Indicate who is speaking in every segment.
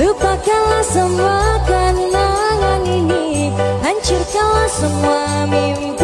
Speaker 1: Lupakanlah semua kenangan ini. Hancurkanlah semua mimpi.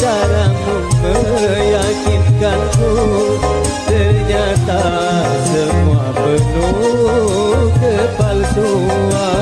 Speaker 2: caramu meyakinkanku Ternyata semua penuh kepalsuan.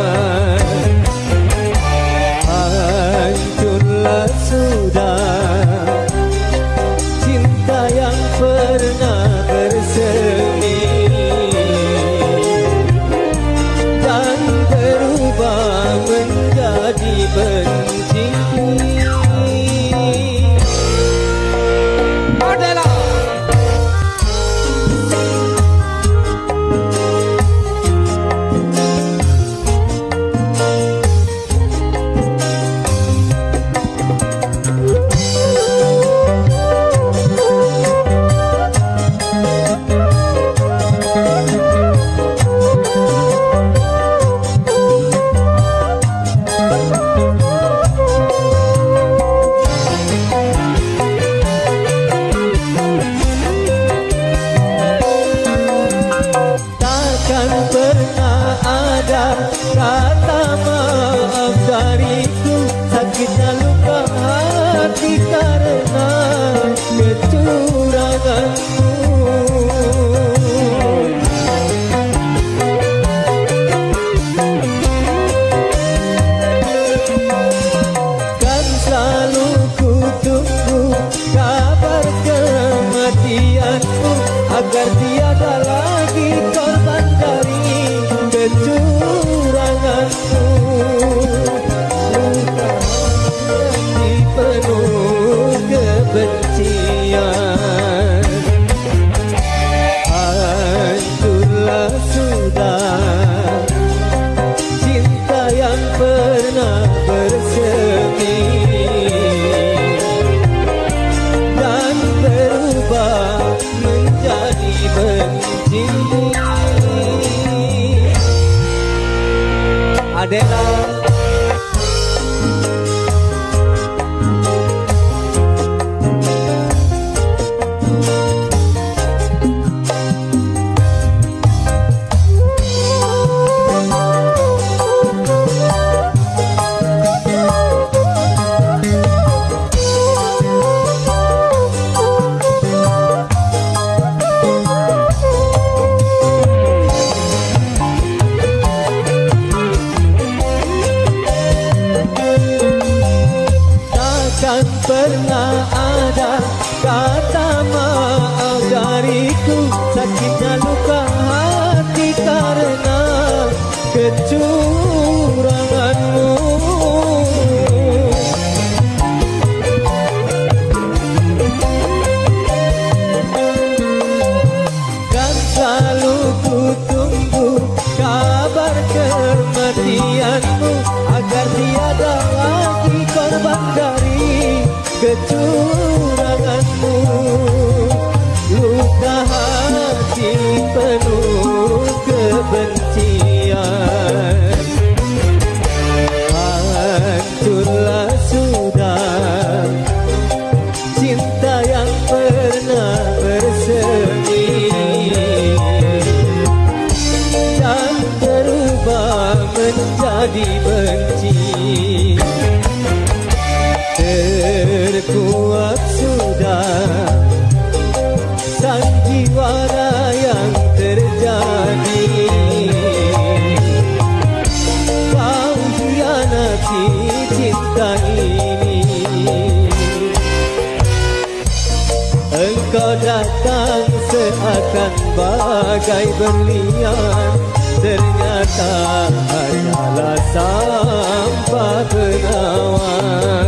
Speaker 2: Hai berlian Ternyata Hanyalah sampah penawar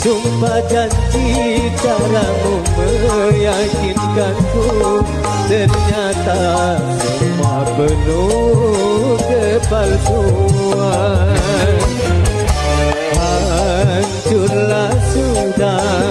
Speaker 2: Sumpah janji Caramu meyakinkanku Ternyata Semua penuh Kepalsuan. Hancurlah sudah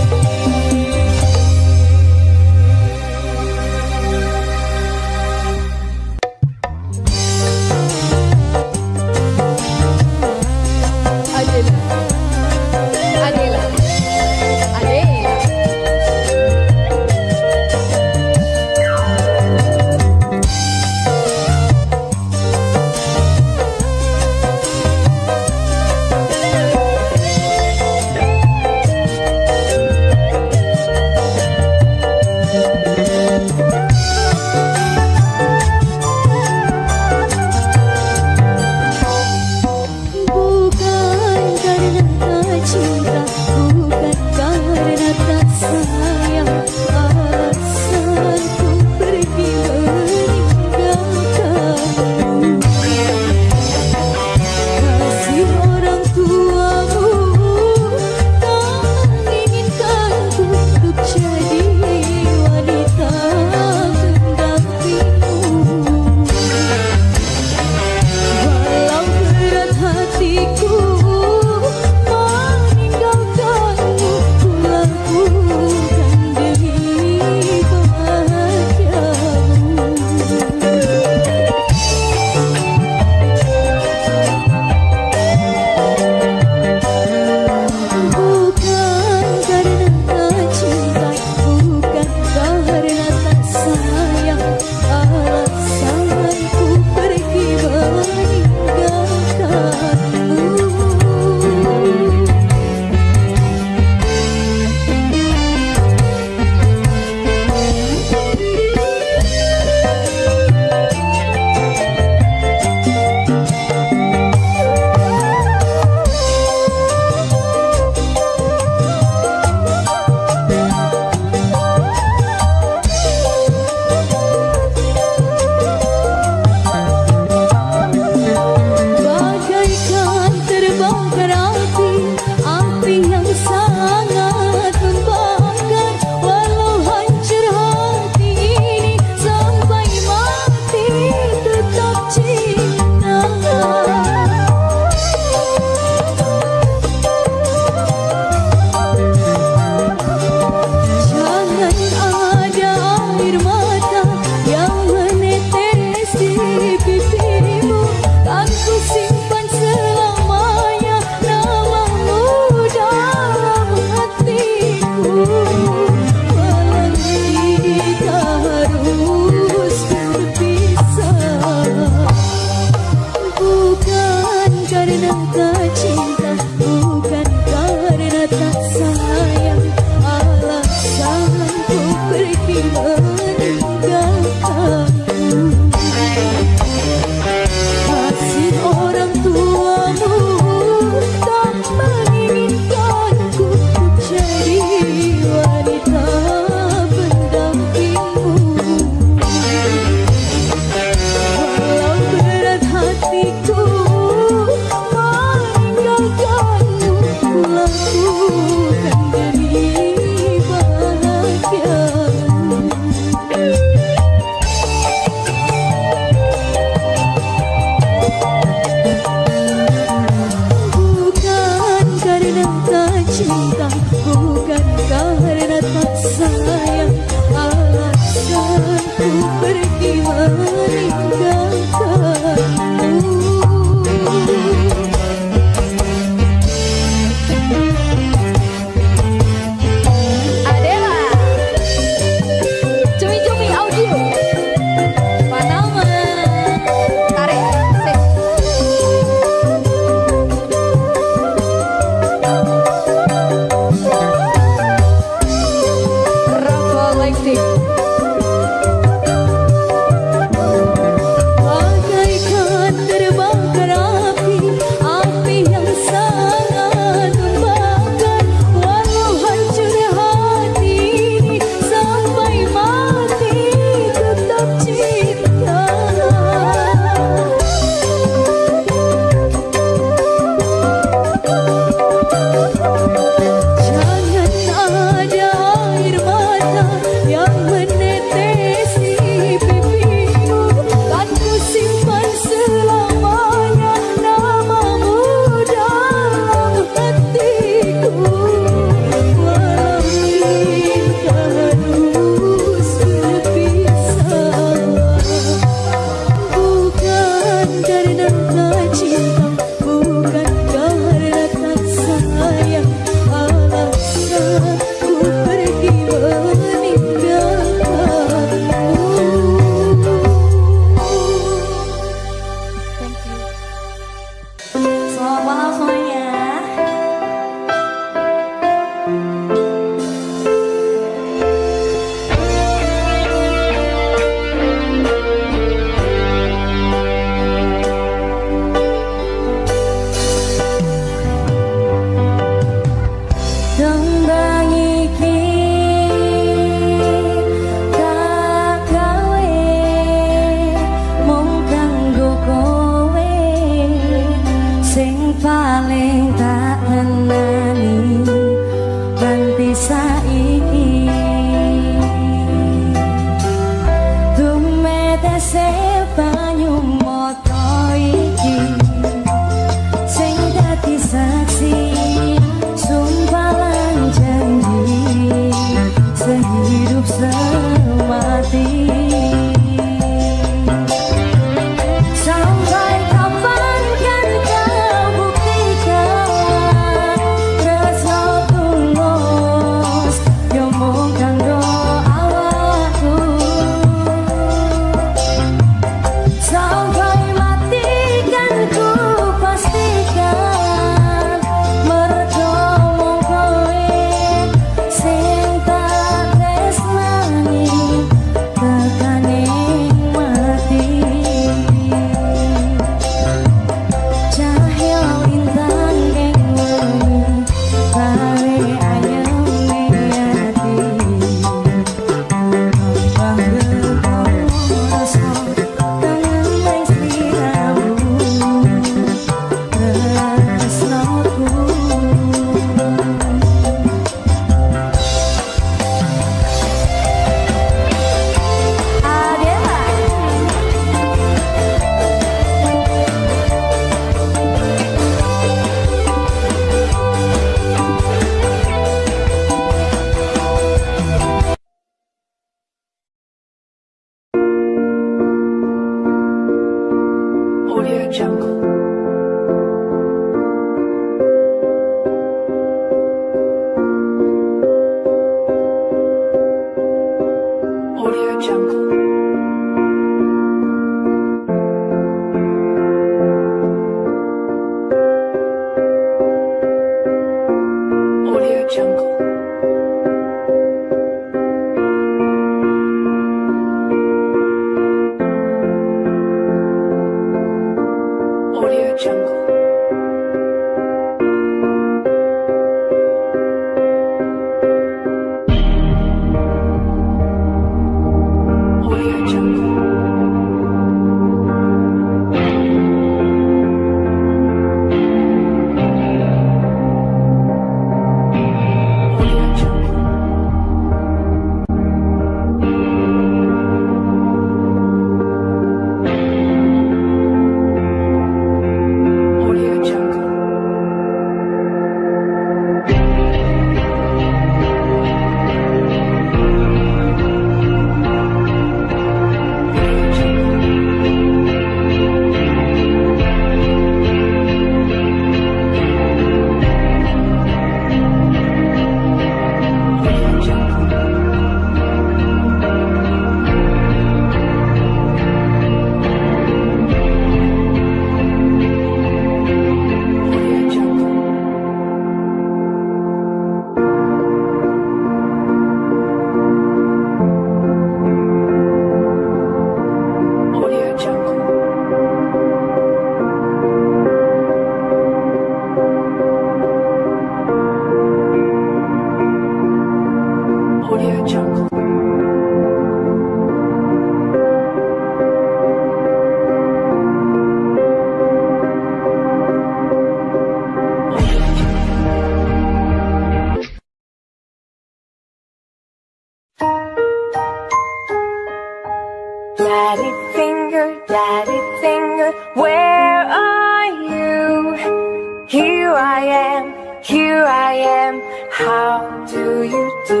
Speaker 3: Daddy finger, daddy finger, where are you? Here I am, here I am, how do you do?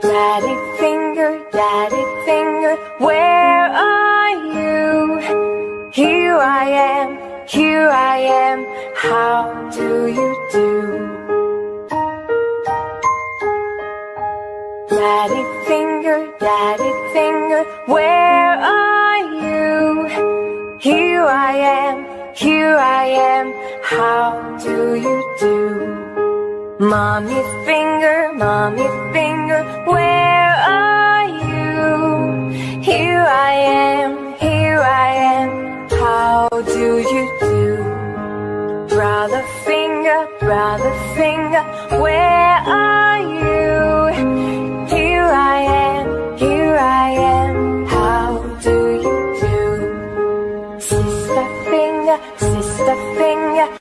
Speaker 3: Daddy finger, daddy finger, where are you? Here I am, here I am, how do you do? Daddy finger, daddy finger, where are you? Here I am, here I am, how do you do? Mommy finger, mommy finger, where are you? Here I am, here I am, how do you do? Brother finger, brother finger, where are you? Here I am, here I am, how do you do? Sister finger, sister finger,